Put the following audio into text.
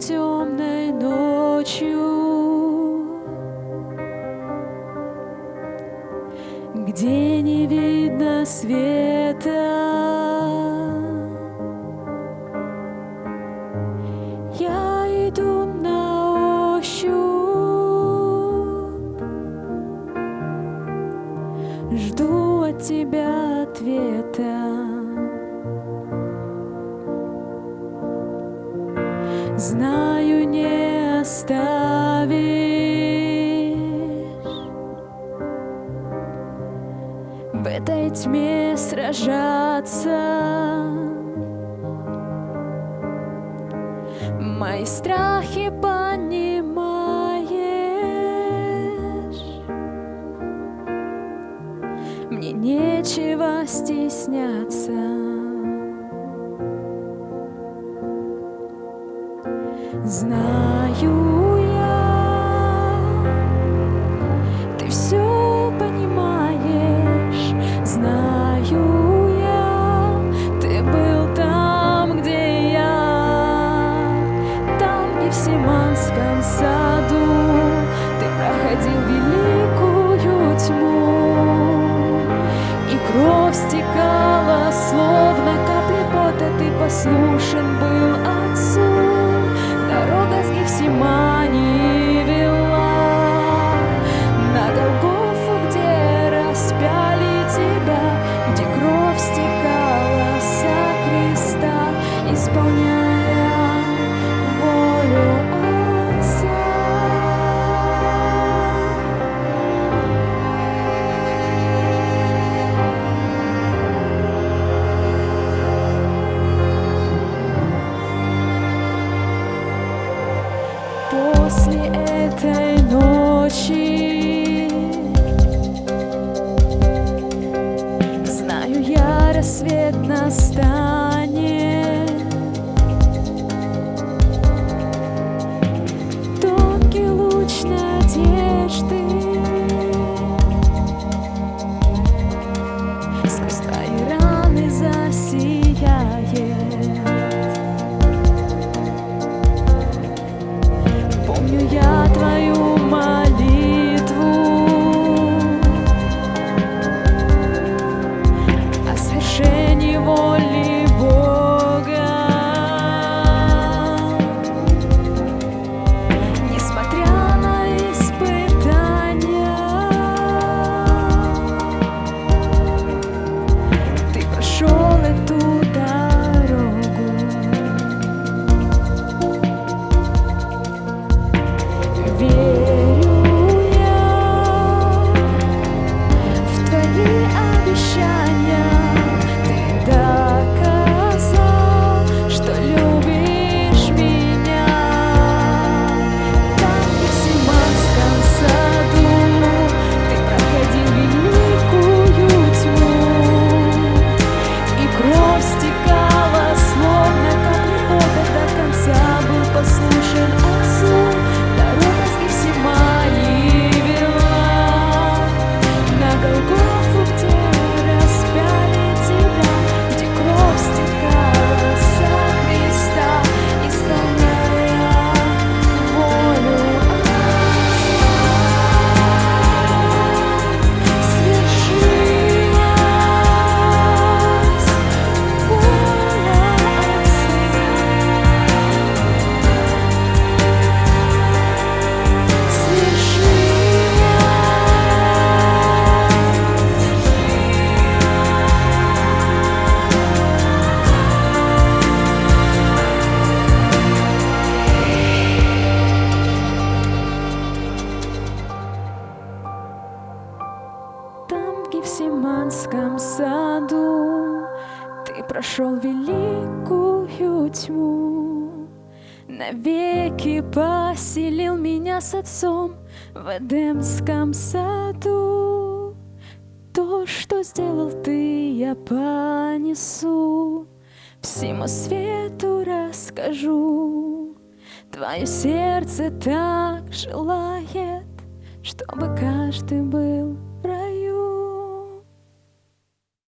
Темной ночью Где не видно света Я иду на ощупь Жду от тебя ответа Знаю, не оставишь. В этой тьме сражаться. Мои страхи понимаешь. Мне нечего стесняться Знаю я, ты все ночи Знаю я, рассвет настанет. Тонкий луч надежды Гефсиманском саду, ты прошел великую тьму. Навеки поселил меня с отцом в Эдемском саду. То, что сделал ты, я понесу, всему свету расскажу. Твое сердце так желает, чтобы каждый был